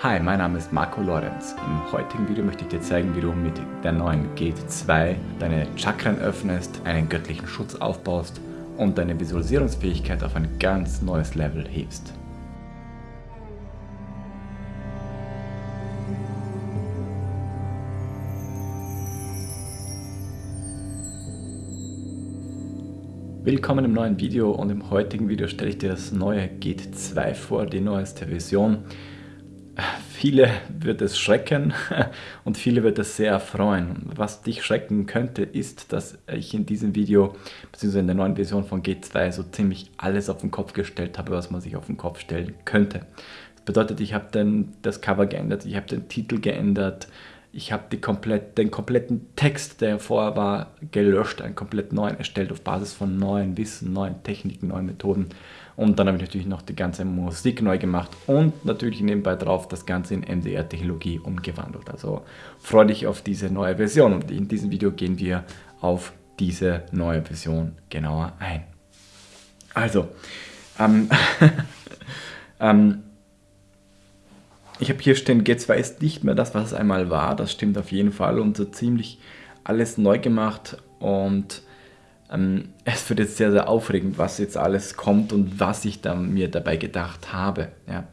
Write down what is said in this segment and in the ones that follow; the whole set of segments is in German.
Hi, mein Name ist Marco Lorenz. Im heutigen Video möchte ich dir zeigen, wie du mit der neuen Gate 2 deine Chakren öffnest, einen göttlichen Schutz aufbaust und deine Visualisierungsfähigkeit auf ein ganz neues Level hebst. Willkommen im neuen Video und im heutigen Video stelle ich dir das neue Gate 2 vor, die neueste Version. Viele wird es schrecken und viele wird es sehr erfreuen. Was dich schrecken könnte, ist, dass ich in diesem Video, beziehungsweise in der neuen Version von G2, so ziemlich alles auf den Kopf gestellt habe, was man sich auf den Kopf stellen könnte. Das bedeutet, ich habe das Cover geändert, ich habe den Titel geändert, ich habe komplett, den kompletten Text, der vorher war, gelöscht, einen komplett neuen erstellt auf Basis von neuen Wissen, neuen Techniken, neuen Methoden. Und dann habe ich natürlich noch die ganze Musik neu gemacht und natürlich nebenbei drauf das Ganze in MDR-Technologie umgewandelt. Also freue dich auf diese neue Version und in diesem Video gehen wir auf diese neue Version genauer ein. Also, ähm, ähm, ich habe hier stehen, G2 ist nicht mehr das, was es einmal war. Das stimmt auf jeden Fall und so ziemlich alles neu gemacht und es wird jetzt sehr, sehr aufregend, was jetzt alles kommt und was ich da, mir dabei gedacht habe. Ja.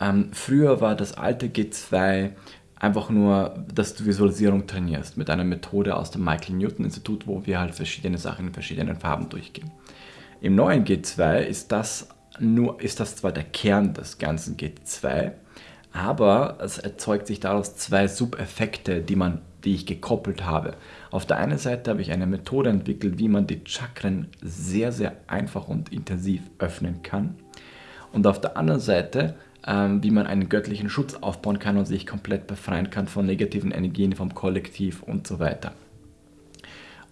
Ähm, früher war das alte G2 einfach nur, dass du Visualisierung trainierst mit einer Methode aus dem Michael Newton Institut, wo wir halt verschiedene Sachen in verschiedenen Farben durchgehen. Im neuen G2 ist das nur ist das zwar der Kern des ganzen G2, aber es erzeugt sich daraus zwei Subeffekte, die, man, die ich gekoppelt habe. Auf der einen Seite habe ich eine Methode entwickelt, wie man die Chakren sehr, sehr einfach und intensiv öffnen kann. Und auf der anderen Seite, ähm, wie man einen göttlichen Schutz aufbauen kann und sich komplett befreien kann von negativen Energien, vom Kollektiv und so weiter.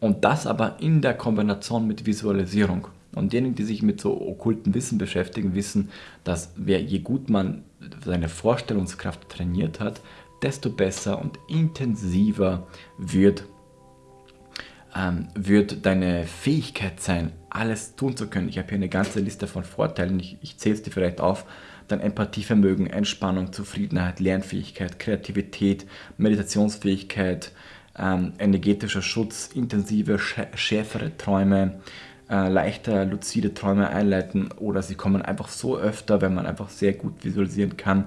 Und das aber in der Kombination mit Visualisierung. Und diejenigen, die sich mit so okkulten Wissen beschäftigen, wissen, dass wer, je gut man seine Vorstellungskraft trainiert hat, desto besser und intensiver wird, ähm, wird deine Fähigkeit sein, alles tun zu können. Ich habe hier eine ganze Liste von Vorteilen, ich, ich zähle es dir vielleicht auf. Dein Empathievermögen, Entspannung, Zufriedenheit, Lernfähigkeit, Kreativität, Meditationsfähigkeit, ähm, energetischer Schutz, intensive, schärfere Träume, äh, leichter luzide Träume einleiten oder sie kommen einfach so öfter, wenn man einfach sehr gut visualisieren kann,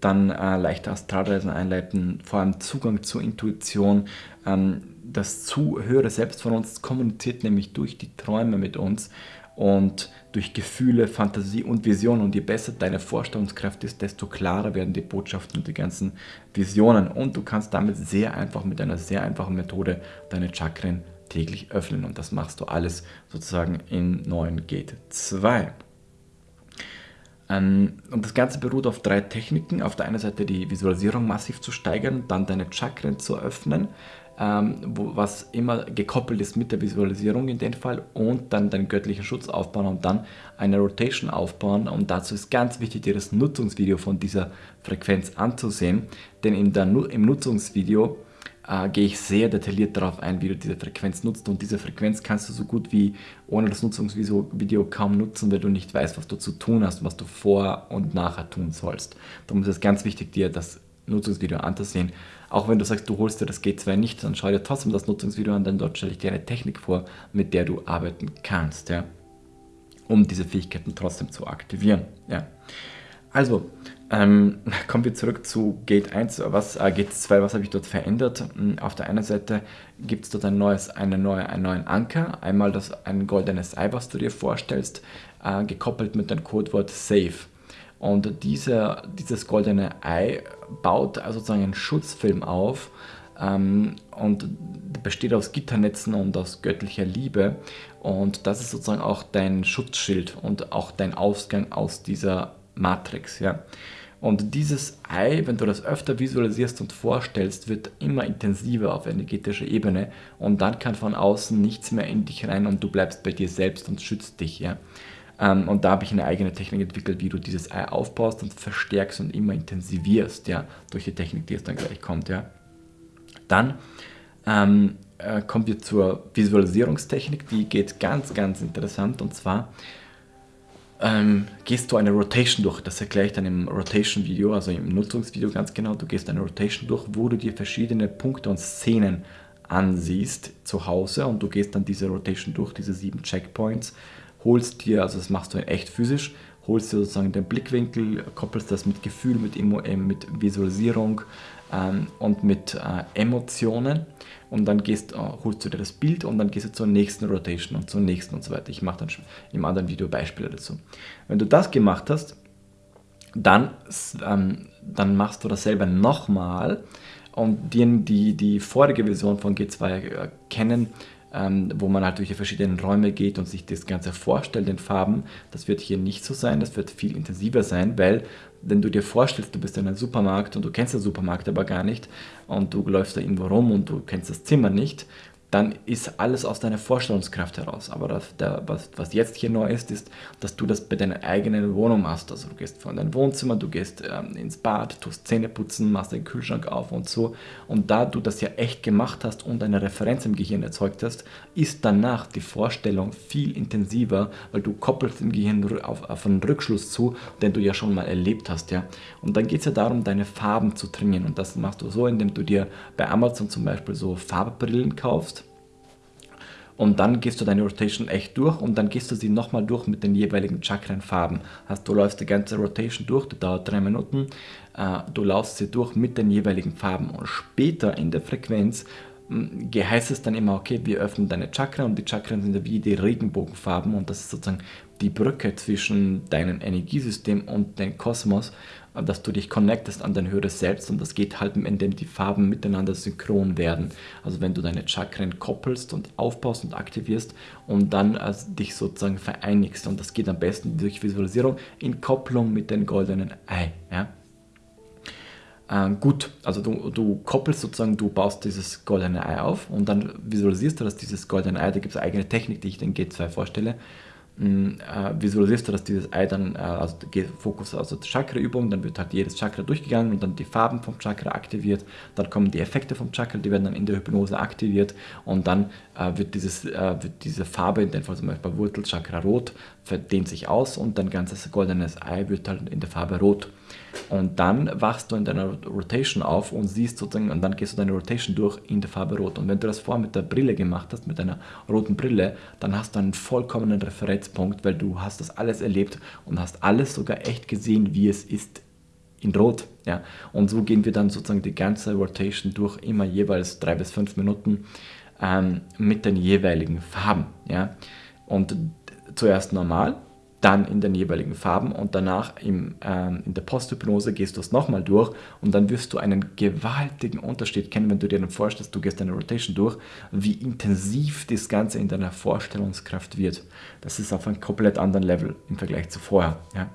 dann äh, leichter Astralreisen einleiten, vor allem Zugang zur Intuition. Ähm, das zu höhere Selbst von uns kommuniziert nämlich durch die Träume mit uns und durch Gefühle, Fantasie und Vision. Und je besser deine Vorstellungskraft ist, desto klarer werden die Botschaften und die ganzen Visionen. Und du kannst damit sehr einfach mit einer sehr einfachen Methode deine Chakren täglich öffnen und das machst du alles sozusagen in 9 Gate 2. Ähm, und das Ganze beruht auf drei Techniken. Auf der einen Seite die Visualisierung massiv zu steigern, dann deine Chakren zu öffnen, ähm, was immer gekoppelt ist mit der Visualisierung in dem Fall und dann deinen göttlichen Schutz aufbauen und dann eine Rotation aufbauen. Und dazu ist ganz wichtig, dir das Nutzungsvideo von dieser Frequenz anzusehen, denn in der, im Nutzungsvideo äh, gehe ich sehr detailliert darauf ein, wie du diese Frequenz nutzt. Und diese Frequenz kannst du so gut wie ohne das Nutzungsvideo kaum nutzen, weil du nicht weißt, was du zu tun hast, was du vor und nachher tun sollst. Darum ist es ganz wichtig, dir das Nutzungsvideo anzusehen. Auch wenn du sagst, du holst dir das G2 nicht, dann schau dir trotzdem das Nutzungsvideo an, denn dort stelle ich dir eine Technik vor, mit der du arbeiten kannst, ja, um diese Fähigkeiten trotzdem zu aktivieren. Ja. Also, ähm, kommen wir zurück zu Gate 1, was, äh, Gate 2, was habe ich dort verändert? Hm, auf der einen Seite gibt es dort ein neues, eine neue, einen neuen Anker, einmal das, ein goldenes Ei, was du dir vorstellst, äh, gekoppelt mit dem Codewort Save. Und diese, dieses goldene Ei baut also sozusagen einen Schutzfilm auf ähm, und besteht aus Gitternetzen und aus göttlicher Liebe. Und das ist sozusagen auch dein Schutzschild und auch dein Ausgang aus dieser Matrix. Ja. Und dieses Ei, wenn du das öfter visualisierst und vorstellst, wird immer intensiver auf energetischer Ebene und dann kann von außen nichts mehr in dich rein und du bleibst bei dir selbst und schützt dich. Ja. Ähm, und da habe ich eine eigene Technik entwickelt, wie du dieses Ei aufbaust und verstärkst und immer intensivierst, ja, durch die Technik, die jetzt dann gleich kommt. Ja. Dann ähm, äh, kommen wir zur Visualisierungstechnik, die geht ganz, ganz interessant und zwar ähm, gehst du eine Rotation durch. Das erkläre ich dann im Rotation-Video, also im Nutzungsvideo ganz genau. Du gehst eine Rotation durch, wo du dir verschiedene Punkte und Szenen ansiehst zu Hause und du gehst dann diese Rotation durch, diese sieben Checkpoints, holst dir, also das machst du echt physisch, holst dir sozusagen den Blickwinkel, koppelst das mit Gefühl, mit, Emo, äh, mit Visualisierung ähm, und mit äh, Emotionen und dann gehst, äh, holst du dir das Bild und dann gehst du zur nächsten Rotation und zur nächsten und so weiter. Ich mache dann im anderen Video Beispiele dazu. Wenn du das gemacht hast, dann, ähm, dann machst du dasselbe nochmal und die, die die vorige Version von G2 äh, kennen, ähm, wo man halt durch die verschiedenen Räume geht und sich das Ganze vorstellt in Farben. Das wird hier nicht so sein, das wird viel intensiver sein, weil wenn du dir vorstellst, du bist in einem Supermarkt und du kennst den Supermarkt aber gar nicht und du läufst da irgendwo rum und du kennst das Zimmer nicht, dann ist alles aus deiner Vorstellungskraft heraus. Aber das, der, was, was, jetzt hier neu ist, ist, dass du das bei deiner eigenen Wohnung machst. Also du gehst von deinem Wohnzimmer, du gehst ähm, ins Bad, tust Zähne putzen, machst den Kühlschrank auf und so. Und da du das ja echt gemacht hast und eine Referenz im Gehirn erzeugt hast, ist danach die Vorstellung viel intensiver, weil du koppelst im Gehirn auf, auf einen Rückschluss zu, den du ja schon mal erlebt hast. Ja? Und dann geht es ja darum, deine Farben zu trainieren. Und das machst du so, indem du dir bei Amazon zum Beispiel so Farbbrillen kaufst und dann gehst du deine Rotation echt durch und dann gehst du sie nochmal durch mit den jeweiligen Chakrenfarben. Also du läufst die ganze Rotation durch, die dauert drei Minuten, äh, du laufst sie durch mit den jeweiligen Farben und später in der Frequenz hm, heißt es dann immer, okay, wir öffnen deine Chakra und die Chakren sind wie die Regenbogenfarben und das ist sozusagen die Brücke zwischen deinem Energiesystem und dem Kosmos dass du dich connectest an dein höheres Selbst und das geht halt, indem die Farben miteinander synchron werden. Also wenn du deine Chakren koppelst und aufbaust und aktivierst und dann also dich sozusagen vereinigst und das geht am besten durch Visualisierung in Kopplung mit dem goldenen Ei. Ja? Äh, gut, also du, du koppelst sozusagen, du baust dieses goldene Ei auf und dann visualisierst du, dass dieses goldene Ei, da gibt es eigene Technik, die ich den G2 vorstelle, äh, visualisierst du, dass dieses Ei dann, äh, also Fokus, also Chakra-Übung, dann wird halt jedes Chakra durchgegangen und dann die Farben vom Chakra aktiviert, dann kommen die Effekte vom Chakra, die werden dann in der Hypnose aktiviert und dann äh, wird, dieses, äh, wird diese Farbe, in dem Fall zum Beispiel Wurzelchakra rot, verdehnt sich aus und dein ganzes goldenes Ei wird halt in der Farbe rot. Und dann wachst du in deiner Rotation auf und siehst sozusagen, und dann gehst du deine Rotation durch in der Farbe rot. Und wenn du das vorher mit der Brille gemacht hast, mit deiner roten Brille, dann hast du einen vollkommenen Referenzpunkt, weil du hast das alles erlebt und hast alles sogar echt gesehen, wie es ist in Rot. Ja. Und so gehen wir dann sozusagen die ganze Rotation durch, immer jeweils drei bis fünf Minuten ähm, mit den jeweiligen Farben. Ja. Und zuerst normal, dann in den jeweiligen Farben und danach im, ähm, in der Posthypnose gehst du es nochmal durch und dann wirst du einen gewaltigen Unterschied kennen, wenn du dir dann vorstellst, du gehst eine Rotation durch, wie intensiv das Ganze in deiner Vorstellungskraft wird. Das ist auf einem komplett anderen Level im Vergleich zu vorher. Ja.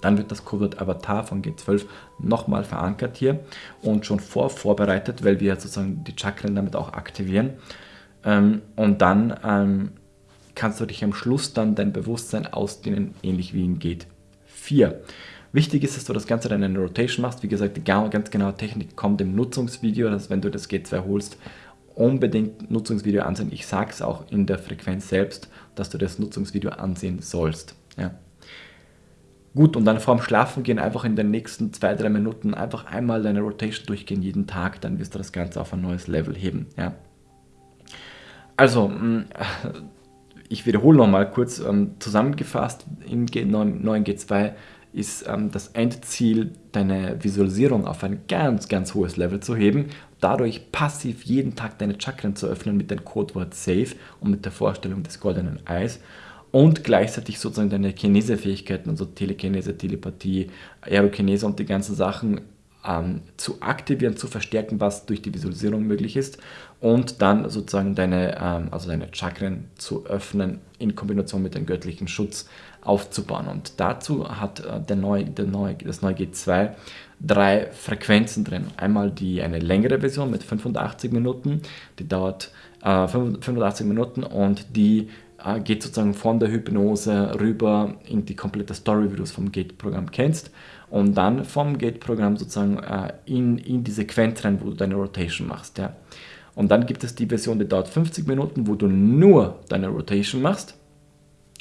Dann wird das Codewort Avatar von G12 nochmal verankert hier und schon vor vorbereitet, weil wir sozusagen die Chakren damit auch aktivieren. Ähm, und dann ähm, kannst du dich am Schluss dann dein Bewusstsein ausdehnen, ähnlich wie in Geht 4. Wichtig ist, dass du das Ganze dann in Rotation machst. Wie gesagt, die ganz genaue Technik kommt im Nutzungsvideo, dass wenn du das G2 holst, unbedingt Nutzungsvideo ansehen. Ich sage es auch in der Frequenz selbst, dass du das Nutzungsvideo ansehen sollst. Ja. Gut, und dann vorm Schlafen gehen einfach in den nächsten zwei, drei Minuten einfach einmal deine Rotation durchgehen, jeden Tag, dann wirst du das Ganze auf ein neues Level heben. Ja. Also, mm, ich wiederhole nochmal kurz ähm, zusammengefasst, im neuen G2 ist ähm, das Endziel, deine Visualisierung auf ein ganz, ganz hohes Level zu heben, dadurch passiv jeden Tag deine Chakren zu öffnen mit dem Codewort SAFE und mit der Vorstellung des goldenen Eis und gleichzeitig sozusagen deine Kinesefähigkeiten, also Telekinese, Telepathie, Aerokinese und die ganzen Sachen ähm, zu aktivieren, zu verstärken, was durch die Visualisierung möglich ist und dann sozusagen deine, ähm, also deine Chakren zu öffnen in Kombination mit dem göttlichen Schutz aufzubauen. Und dazu hat äh, der neue, der neue, das neue G2 drei Frequenzen drin. Einmal die eine längere Version mit 85 Minuten, die dauert äh, 85 Minuten und die äh, geht sozusagen von der Hypnose rüber in die komplette Story, wie du es vom Gate-Programm kennst und dann vom Gate-Programm sozusagen äh, in, in die Sequenz rein, wo du deine Rotation machst. Ja. Und dann gibt es die Version, die dauert 50 Minuten, wo du nur deine Rotation machst.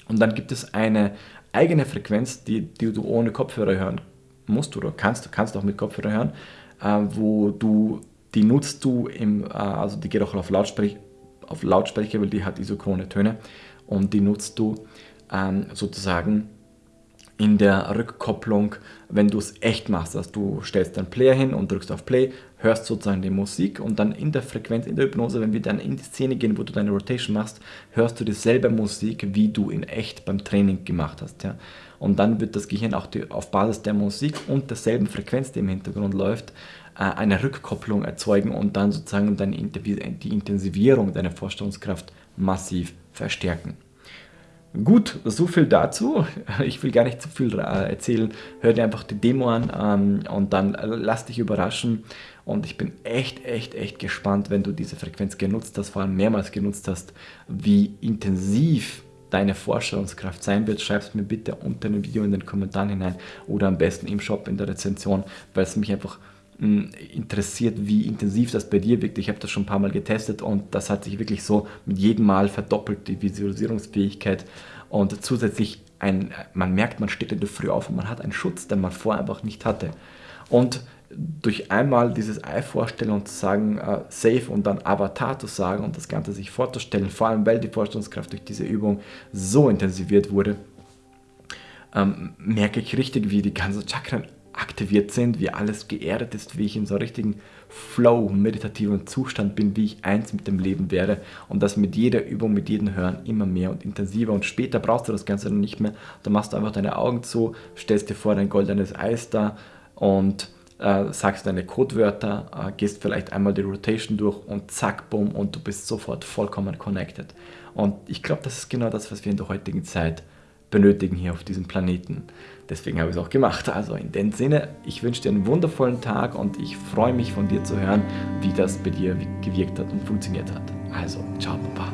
Und dann gibt es eine eigene Frequenz, die, die du ohne Kopfhörer hören musst oder kannst, kannst auch mit Kopfhörer hören, äh, wo du, die nutzt du im, äh, also die geht auch auf Lautsprecher, auf Lautsprecher, weil die hat isochrone Töne und die nutzt du ähm, sozusagen in der Rückkopplung, wenn du es echt machst. Also du stellst deinen Player hin und drückst auf Play, hörst sozusagen die Musik und dann in der Frequenz, in der Hypnose, wenn wir dann in die Szene gehen, wo du deine Rotation machst, hörst du dieselbe Musik, wie du in echt beim Training gemacht hast. Ja? Und dann wird das Gehirn auch die, auf Basis der Musik und derselben Frequenz, die im Hintergrund läuft, äh, eine Rückkopplung erzeugen und dann sozusagen deine, die Intensivierung deiner Vorstellungskraft massiv verstärken. Gut, so viel dazu. Ich will gar nicht zu viel äh, erzählen. Hör dir einfach die Demo an ähm, und dann lass dich überraschen. Und ich bin echt, echt, echt gespannt, wenn du diese Frequenz genutzt hast, vor allem mehrmals genutzt hast, wie intensiv deine Vorstellungskraft sein wird. Schreib es mir bitte unter dem Video in den Kommentaren hinein oder am besten im Shop in der Rezension, weil es mich einfach interessiert, wie intensiv das bei dir wirkt. Ich habe das schon ein paar Mal getestet und das hat sich wirklich so mit jedem Mal verdoppelt, die Visualisierungsfähigkeit. Und zusätzlich, ein, man merkt, man steht in der Früh auf und man hat einen Schutz, den man vorher einfach nicht hatte. Und durch einmal dieses Ei vorstellen und zu sagen, äh, Safe und dann Avatar zu sagen und das Ganze sich vorzustellen, vor allem weil die Vorstellungskraft durch diese Übung so intensiviert wurde, ähm, merke ich richtig, wie die ganzen Chakren aktiviert sind, wie alles geerdet ist, wie ich in so einem richtigen Flow, meditativen Zustand bin, wie ich eins mit dem Leben werde und das mit jeder Übung, mit jedem Hören immer mehr und intensiver und später brauchst du das Ganze dann nicht mehr, da machst du einfach deine Augen zu, stellst dir vor dein goldenes Eis da und äh, sagst deine Codewörter, äh, gehst vielleicht einmal die Rotation durch und zack, bumm und du bist sofort vollkommen connected. Und ich glaube, das ist genau das, was wir in der heutigen Zeit benötigen hier auf diesem Planeten. Deswegen habe ich es auch gemacht. Also in dem Sinne, ich wünsche dir einen wundervollen Tag und ich freue mich von dir zu hören, wie das bei dir gewirkt hat und funktioniert hat. Also, ciao, Papa.